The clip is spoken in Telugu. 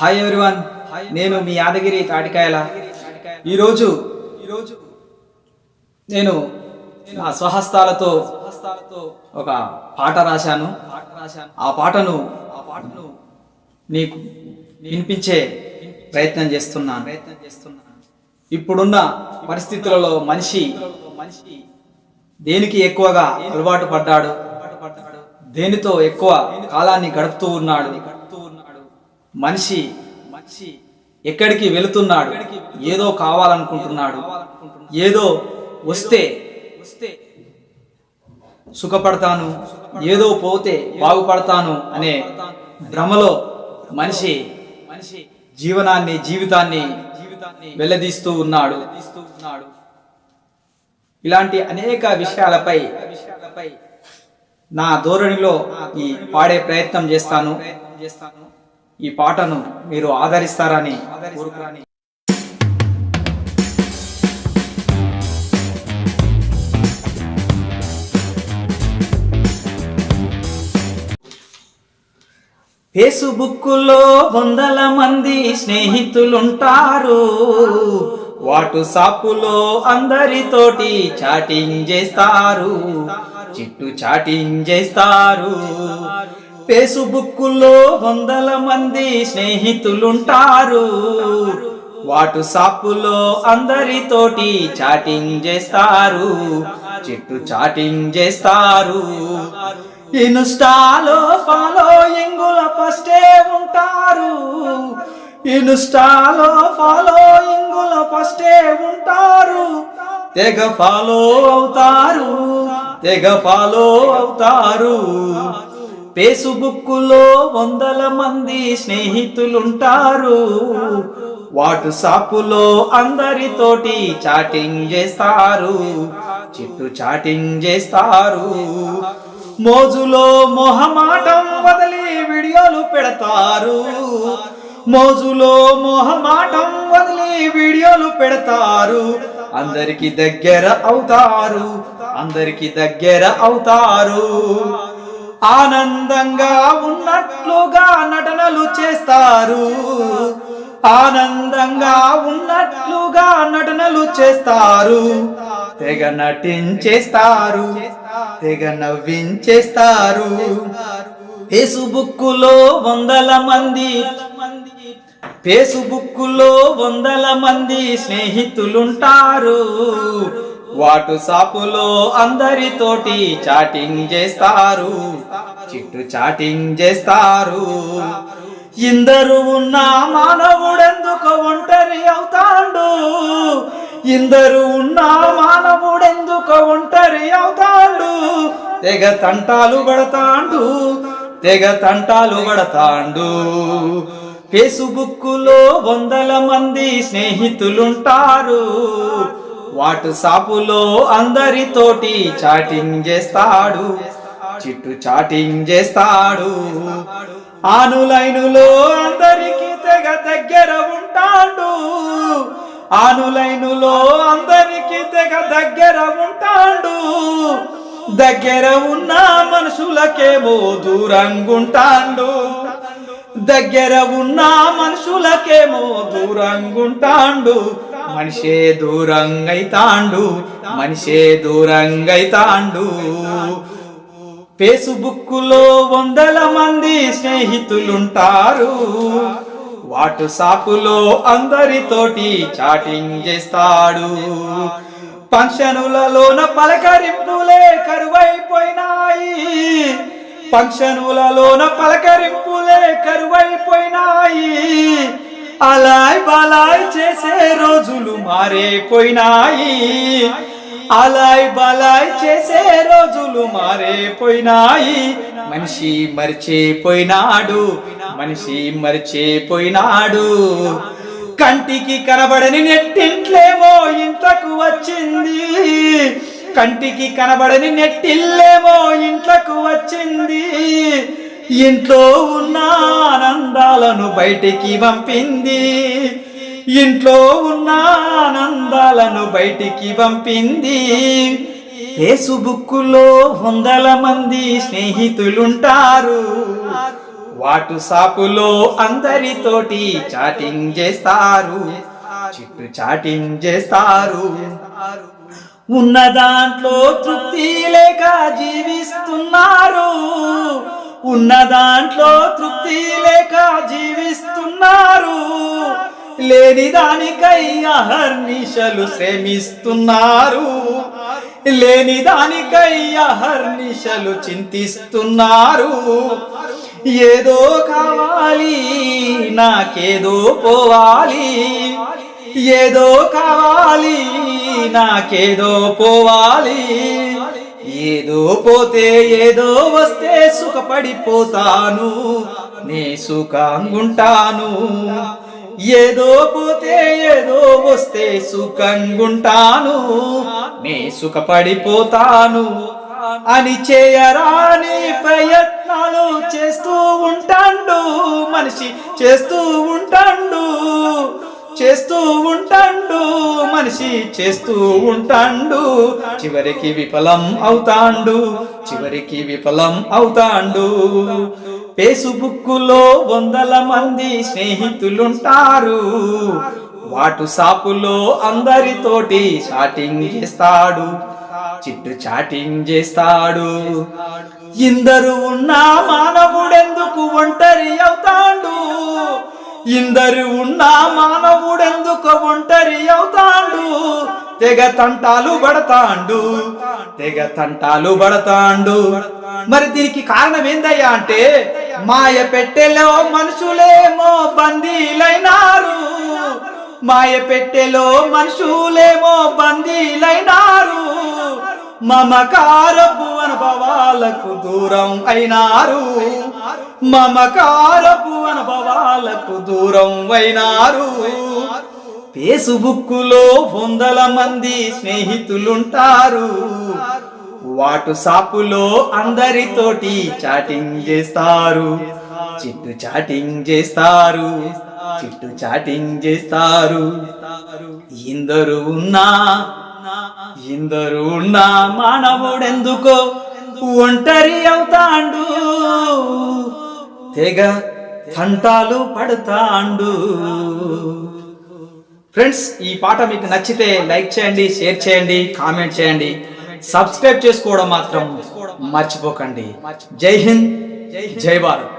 హాయ్ ఎవ్రీవన్ నేను మీ యాదగిరి తాటికాయల. ఈరోజు ఈరోజు నేను నా స్వహస్తాలతో ఒక పాట రాశాను. ఆ పాటను ఆ పాటను నీకు వినిపించే ప్రయత్నం చేస్తున్నాను. ప్రయత్నం చేస్తున్నాను ఇప్పుడున్న పరిస్థితులలో మనిషి మనిషి దేనికి ఎక్కువగా అలవాటు పడ్డాడు? దేనితో ఎక్కువ కాలాన్ని గడుపుతూ ఉన్నాడు గడుపుతూ ఉన్నాడు? మనిషి మనిషి ఎక్కడికి వెళుతున్నాడు? ఏదో కావాలనుకుంటున్నాడు. ఏదో వస్తే వస్తే సుఖపడతాను ఏదో పోతే బాగుపడతాను అనే భ్రమలో మనిషి మనిషి జీవనాన్ని జీవితాన్ని జీవితాన్ని వెళ్ళదీస్తూ ఉన్నాడు. ఉన్నాడు ఇలాంటి అనేక విషయాలపై విషయాలపై నా ధోరణిలో ఈ పాడే ప్రయత్నం చేస్తాను చేస్తాను. ఈ పాటను మీరు ఆదరిస్తారని కోరుకురాని ఫేస్బుక్లో వందల మంది స్నేహితులుంటారు. వాటు సాపులో అందరితోటి చాటింగ్ చేస్తారు. చిట్టు చాటింగ్ చేస్తారు. ఫేసుబుక్లో వందల మంది స్నేహితులుంటారు. వాటు సాపులో అందరితోటి చాటింగ్ చేస్తారు. చిట్టు చాటింగ్ చేస్తారు. ఇన్స్టాలో ఫాలోయింగుల ఫస్టే ఉంటారు. ఇన్స్టాలో ఫాలోయింగుల ఫస్టే ఉంటారు. తెగ ఫాలో అవుతారు. తెగ ఫాలో అవుతారు. ఫేసుబుక్లో వందల మంది స్నేహితులుంటారు. వాట్సాప్లో అందరితోటి చాటింగ్ చేస్తారు. చిట్టు చాటింగ్ చేస్తారు. మోజులో మొహమాటం వదిలి వీడియోలు పెడతారు. మోజులో మొహమాటం వదిలి వీడియోలు పెడతారు. అందరికి దగ్గర అవుతారు. అందరికి దగ్గర అవుతారు. ఆనందంగా ఉన్నట్లుగా నటనలు చేస్తారు. ఆనందంగా ఉన్నట్లుగా నటనలు చేస్తారు. తెగ నటించేస్తారు. తెగ నవ్వించేస్తారు. ఫేసుబుక్కులో వందల మంది ఫేసుబుక్కులో వందల మంది స్నేహితులుంటారు. వాటు సాపులో అందరితోటి చాటింగ్ చేస్తారు. చిట్టు చాటింగ్ చేస్తారు. ఇందరు ఉన్న మానవుడెందుకు ఒంటరి అవుతాడు. ఇందరు ఉన్న మానవుడెందుకు ఒంటరి అవుతాడు. తెగ తంటాలు పడతాండు తెగ తంటాలు పడతాండు. ఫేస్బుక్లో వందల మంది స్నేహితులుంటారు. వాటు సాపులో అందరితోటి చాటింగ్ చేస్తాడు. చిట్టు చాటింగ్ చేస్తాడు. ఆనులైనులో అందరికి తెగ దగ్గర ఉంటాడు. ఆనులైనులో అందరికి తెగ దగ్గర ఉంటాడు. దగ్గర ఉన్న మనుషులకేమో దూరంగుంటాండు. దగ్గర ఉన్న మనుషులకేమో దూరంగుంటాండు. మనిషే దూరంగైతాండు మనిషే దూరంగైతాండు ఫేస్బుక్లో వందల మంది స్నేహితులుంటారు. వాటు సాపులో అందరితోటి చాటింగ్ చేస్తాడు. ఫంక్షనులలోన పలకరింపులే కరువైపోయినాయి. ఫంక్షనులలోన పలకరింపులే కరువైపోయినాయి. అలాయ్ బలాయ్ చేసే రోజులు మారిపోయినాయి అలాయ్ బలాయ్ చేసే రోజులు మారిపోయినాయి మనిషి మరిచిపోయినాడు మనిషి మరిచిపోయినాడు కంటికి కనబడని నెట్టింట్లేమో ఇంట్లకు వచ్చింది. కంటికి కనబడని నెట్టిల్లేమో ఇంట్లకు వచ్చింది. ఇంట్లో ఉన్న ఆనందాలను బయటికి పంపింది. ఇంట్లో ఉన్న ఆనందాలను బయటికి పంపింది. ఫేసుబుక్లో వందల మంది స్నేహితులుంటారు. వాటు సాపులో అందరితోటి చాటింగ్ చేస్తారు. చిట్టు చాటింగ్ చేస్తారు. ఉన్న దాంట్లో తృప్తి లేక జీవిస్తున్నారు. ఉన్న దాంట్లో తృప్తి లేక జీవిస్తున్నారు. లేని దానికై అహర్నిశలు శ్రమిస్తున్నారు. లేని దానికై అహర్నిశలు చింతిస్తున్నారు. ఏదో కావాలి నాకేదో పోవాలి. ఏదో కావాలి నాకేదో పోవాలి. ఏదో పోతే ఏదో వస్తే సుఖపడిపోతాను. నే సుఖంగుంటాను. ఏదో పోతే ఏదో వస్తే సుఖంగుంటాను. నే సుఖపడిపోతాను. అని చేయరాని ప్రయత్నాలు చేస్తూ ఉంటాండు. మనిషి చేస్తూ ఉంటాండు. చేస్తూ ఉంటాండు మనిషి చేస్తూ ఉంటాండు చివరికి విఫలం అవుతాండు చివరికి విఫలం అవుతాండు. ఫేస్బుక్కులో వందల మంది స్నేహితులుంటారు వాటు సాపులో అందరితోటి చాటింగ్ చేస్తాడు చిట్టు చాటింగ్ చేస్తాడు. ఇందరు ఉన్న మానవుడెందుకు ఒంటరి అవుతాడు? ఇందరు ఉన్న మానవుడెందుకు ఒంటరి అవుతాడు. తెగ తంటాలు పడతాండు. తెగ తంటాలు పడతాండు. మరి దీనికి కారణం ఏందయ్యా అంటే మాయ పెట్టెలో మనుషులేమో బందీలైనారు. మాయ పెట్టెలో మనుషులేమో బందీలైనారు. మమకారపు అనుభవాలకు దూరం అయినారు. మమకారపు అనుభవాలకు దూరం అయినారు. ఫేస్బుక్కులో వందల మంది స్నేహితులుంటారు. వాటు సాపులో అందరితోటి చాటింగ్ చేస్తారు. చిట్టు చాటింగ్ చేస్తారు. చిట్టు చాటింగ్ చేస్తారు. ఇందరు ఉన్నా ఇందరు ఉన్నా మానవుడెందుకో ఒంటరి అవుతాండు. తెగ తంటాలు పడతాండు. ఫ్రెండ్స్ ఈ పాట మీకు నచ్చితే లైక్ చేయండి షేర్ చేయండి కామెంట్ చేయండి. సబ్స్క్రైబ్ చేసుకోవడం మాత్రం మర్చిపోకండి. జై హింద్ జై భారత్.